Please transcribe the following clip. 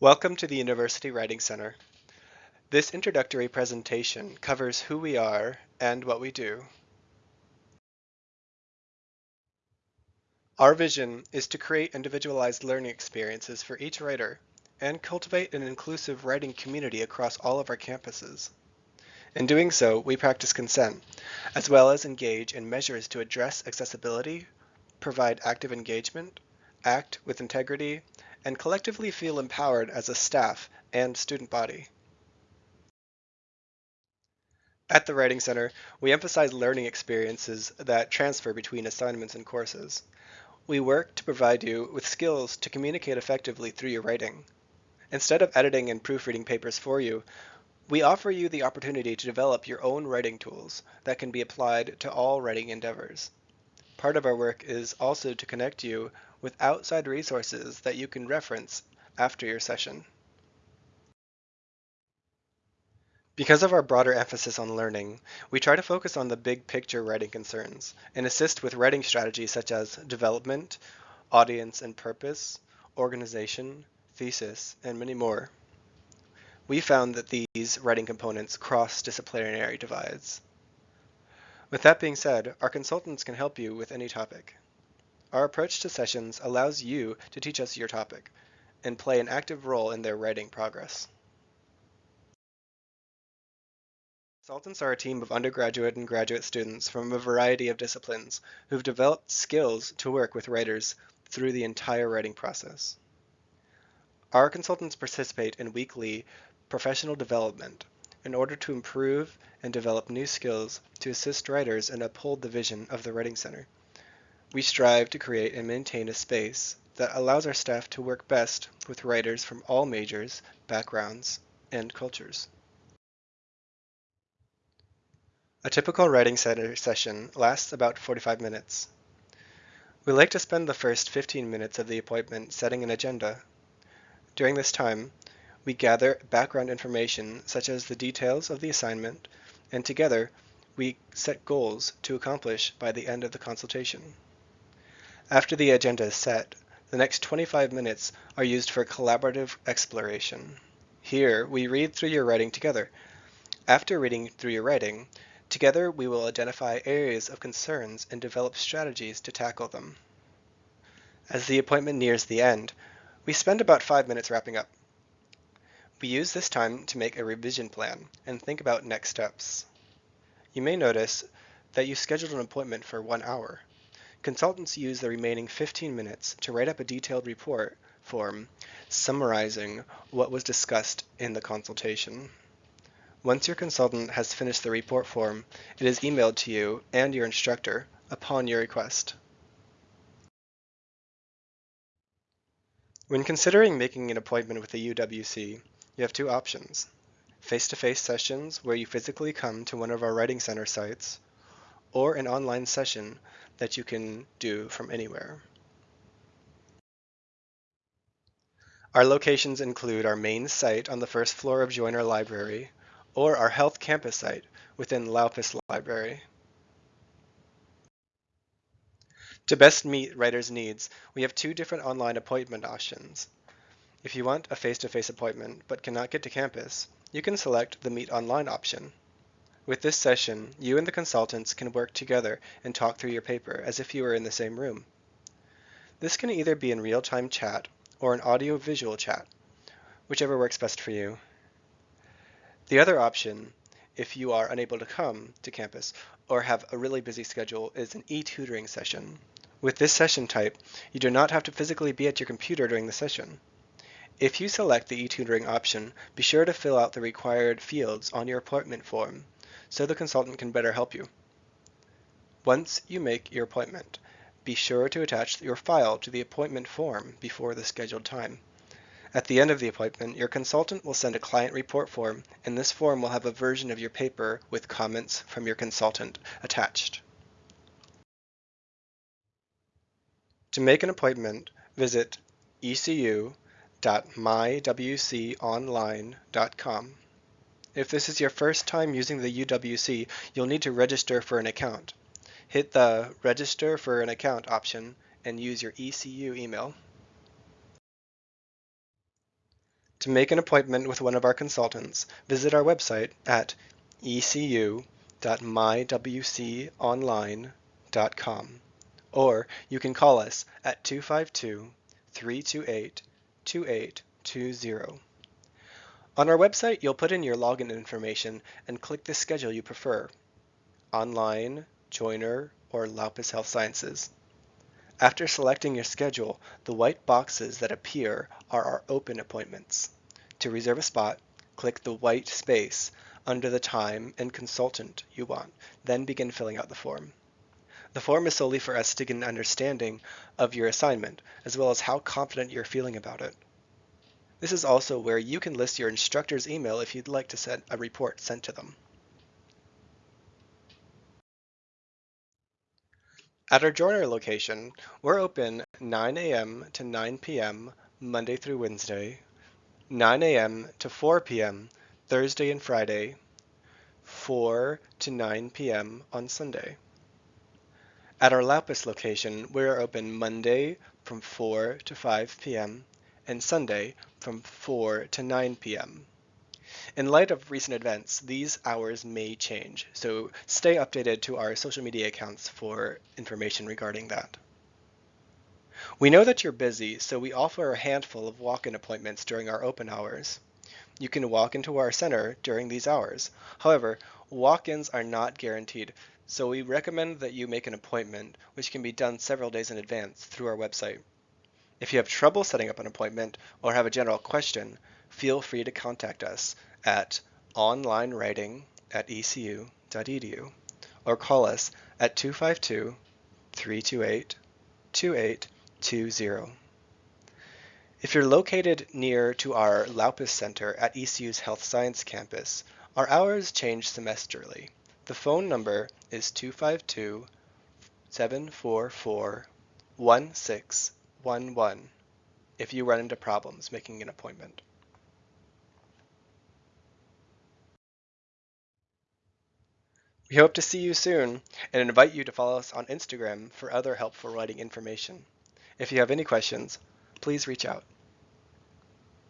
Welcome to the University Writing Center. This introductory presentation covers who we are and what we do. Our vision is to create individualized learning experiences for each writer and cultivate an inclusive writing community across all of our campuses. In doing so, we practice consent, as well as engage in measures to address accessibility, provide active engagement, act with integrity, and collectively feel empowered as a staff and student body. At the Writing Center, we emphasize learning experiences that transfer between assignments and courses. We work to provide you with skills to communicate effectively through your writing. Instead of editing and proofreading papers for you, we offer you the opportunity to develop your own writing tools that can be applied to all writing endeavors. Part of our work is also to connect you with outside resources that you can reference after your session. Because of our broader emphasis on learning, we try to focus on the big picture writing concerns and assist with writing strategies such as development, audience and purpose, organization, thesis, and many more. We found that these writing components cross disciplinary divides. With that being said, our consultants can help you with any topic. Our approach to sessions allows you to teach us your topic and play an active role in their writing progress. Consultants are a team of undergraduate and graduate students from a variety of disciplines who've developed skills to work with writers through the entire writing process. Our consultants participate in weekly professional development in order to improve and develop new skills to assist writers and uphold the vision of the Writing Center. We strive to create and maintain a space that allows our staff to work best with writers from all majors, backgrounds, and cultures. A typical Writing Center session lasts about 45 minutes. We like to spend the first 15 minutes of the appointment setting an agenda. During this time, we gather background information such as the details of the assignment, and together we set goals to accomplish by the end of the consultation. After the agenda is set, the next 25 minutes are used for collaborative exploration. Here, we read through your writing together. After reading through your writing, Together, we will identify areas of concerns and develop strategies to tackle them. As the appointment nears the end, we spend about five minutes wrapping up. We use this time to make a revision plan and think about next steps. You may notice that you scheduled an appointment for one hour. Consultants use the remaining 15 minutes to write up a detailed report form summarizing what was discussed in the consultation. Once your consultant has finished the report form, it is emailed to you and your instructor upon your request. When considering making an appointment with the UWC, you have two options. Face-to-face -face sessions where you physically come to one of our Writing Center sites, or an online session that you can do from anywhere. Our locations include our main site on the first floor of Joyner Library, or our Health Campus site within Laupus Library. To best meet writers' needs, we have two different online appointment options. If you want a face-to-face -face appointment but cannot get to campus, you can select the Meet Online option. With this session, you and the consultants can work together and talk through your paper as if you were in the same room. This can either be in real-time chat or an audio-visual chat, whichever works best for you. The other option, if you are unable to come to campus or have a really busy schedule, is an e-tutoring session. With this session type, you do not have to physically be at your computer during the session. If you select the e-tutoring option, be sure to fill out the required fields on your appointment form so the consultant can better help you. Once you make your appointment, be sure to attach your file to the appointment form before the scheduled time. At the end of the appointment, your consultant will send a client report form, and this form will have a version of your paper with comments from your consultant attached. To make an appointment, visit ecu.mywconline.com. If this is your first time using the UWC, you'll need to register for an account. Hit the Register for an Account option and use your ECU email. To make an appointment with one of our consultants, visit our website at ecu.mywconline.com or you can call us at 252 328 2820. On our website, you'll put in your login information and click the schedule you prefer online, Joyner, or Laupus Health Sciences. After selecting your schedule, the white boxes that appear are our open appointments. To reserve a spot, click the white space under the time and consultant you want, then begin filling out the form. The form is solely for us to get an understanding of your assignment, as well as how confident you're feeling about it. This is also where you can list your instructor's email if you'd like to send a report sent to them. At our Joyner location, we're open 9 a.m. to 9 p.m. Monday through Wednesday, 9 a.m. to 4 p.m. Thursday and Friday, 4 to 9 p.m. on Sunday. At our Laupus location, we are open Monday from 4 to 5 p.m. and Sunday from 4 to 9 p.m. In light of recent events, these hours may change, so stay updated to our social media accounts for information regarding that. We know that you're busy, so we offer a handful of walk-in appointments during our open hours. You can walk into our center during these hours. However, walk-ins are not guaranteed, so we recommend that you make an appointment, which can be done several days in advance through our website. If you have trouble setting up an appointment or have a general question, feel free to contact us at onlinewriting at ecu.edu or call us at 252 328 2820. If you're located near to our Laupus Center at ECU's Health Science Campus, our hours change semesterly. The phone number is 252 744 1611 if you run into problems making an appointment. We hope to see you soon and invite you to follow us on Instagram for other helpful writing information. If you have any questions, please reach out.